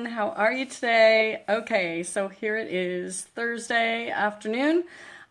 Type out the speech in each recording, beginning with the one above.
everyone. How are you today? Okay, so here it is Thursday afternoon.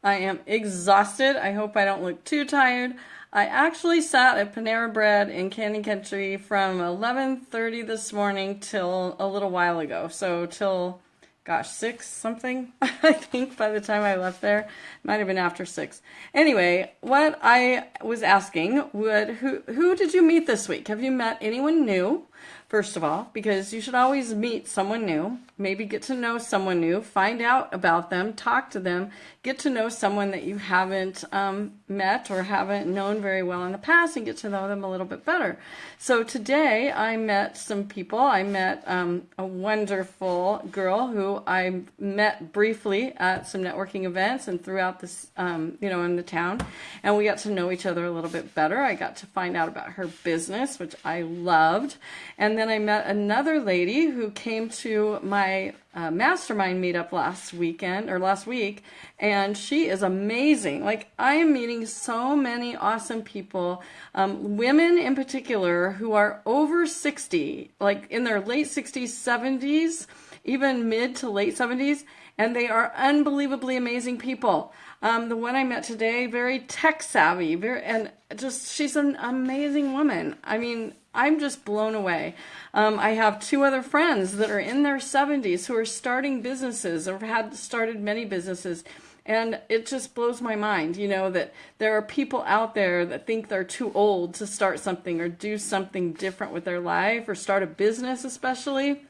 I am exhausted. I hope I don't look too tired. I actually sat at Panera Bread in Canyon Country from 11:30 this morning till a little while ago. So till gosh, six something, I think, by the time I left there. Might have been after six. Anyway, what I was asking would who who did you meet this week? Have you met anyone new? First of all, because you should always meet someone new, maybe get to know someone new, find out about them, talk to them, get to know someone that you haven't um, met or haven't known very well in the past and get to know them a little bit better. So today I met some people. I met um, a wonderful girl who I met briefly at some networking events and throughout this, um, you know, in the town. And we got to know each other a little bit better. I got to find out about her business, which I loved. And then I met another lady who came to my uh, mastermind meetup last weekend or last week, and she is amazing. Like, I am meeting so many awesome people, um, women in particular, who are over 60, like in their late 60s, 70s, even mid to late 70s, and they are unbelievably amazing people. Um, the one I met today, very tech savvy, very, and just she's an amazing woman. I mean, I'm just blown away. Um, I have two other friends that are in their 70s who are starting businesses or had started many businesses. And it just blows my mind, you know, that there are people out there that think they're too old to start something or do something different with their life or start a business, especially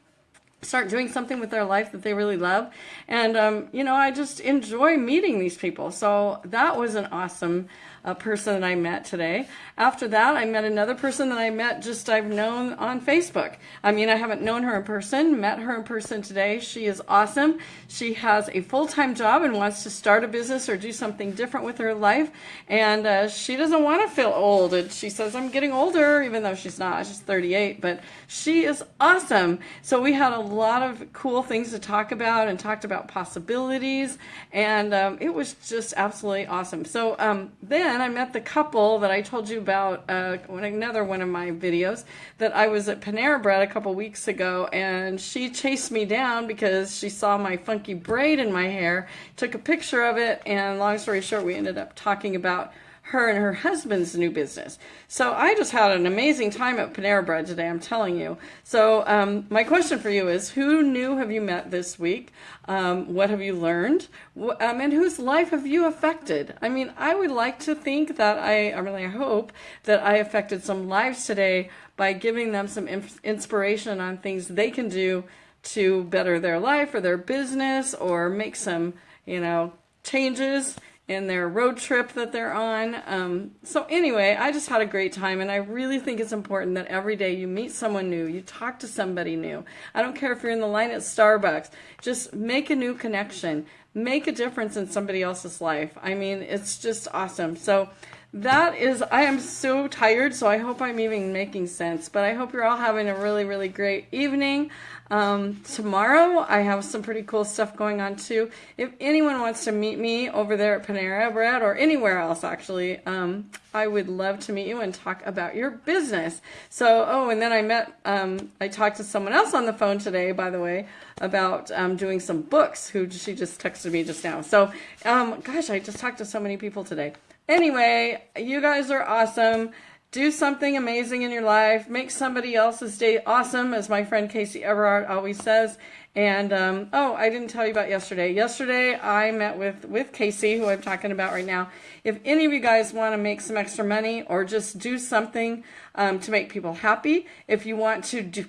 start doing something with their life that they really love. And, um, you know, I just enjoy meeting these people. So that was an awesome uh, person that I met today. After that, I met another person that I met just I've known on Facebook. I mean, I haven't known her in person, met her in person today. She is awesome. She has a full-time job and wants to start a business or do something different with her life. And uh, she doesn't want to feel old. And she says, I'm getting older, even though she's not. She's 38, but she is awesome. So we had a lot of cool things to talk about and talked about possibilities. And um, it was just absolutely awesome. So um, then I met the couple that I told you about uh, another one of my videos that I was at Panera Bread a couple weeks ago and she chased me down because she saw my funky braid in my hair, took a picture of it, and long story short, we ended up talking about her and her husband's new business. So I just had an amazing time at Panera Bread today, I'm telling you. So um, my question for you is, who new have you met this week? Um, what have you learned? Um, and whose life have you affected? I mean, I would like to think that I, I really hope that I affected some lives today by giving them some inspiration on things they can do to better their life or their business or make some, you know, changes in their road trip that they're on. Um, so anyway, I just had a great time and I really think it's important that every day you meet someone new, you talk to somebody new. I don't care if you're in the line at Starbucks, just make a new connection, make a difference in somebody else's life. I mean, it's just awesome. So that is, I am so tired, so I hope I'm even making sense. But I hope you're all having a really, really great evening. Um, tomorrow, I have some pretty cool stuff going on too. If anyone wants to meet me over there at Panera Bread or anywhere else, actually, um, I would love to meet you and talk about your business. So, oh, and then I met, um, I talked to someone else on the phone today, by the way, about um, doing some books, who she just texted me just now. So, um, gosh, I just talked to so many people today. Anyway, you guys are awesome. Do something amazing in your life. Make somebody else's day awesome, as my friend Casey Everard always says. And, um, oh, I didn't tell you about yesterday. Yesterday, I met with, with Casey, who I'm talking about right now. If any of you guys want to make some extra money or just do something um, to make people happy, if you want to do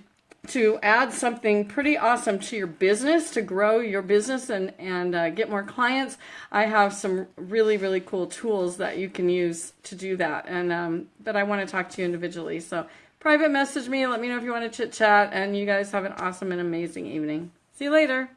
to add something pretty awesome to your business to grow your business and and uh, get more clients. I have some really really cool tools that you can use to do that. And um, but i want to talk to you individually. So private message me let me know if you want to chit chat and you guys have an awesome and amazing evening. See you later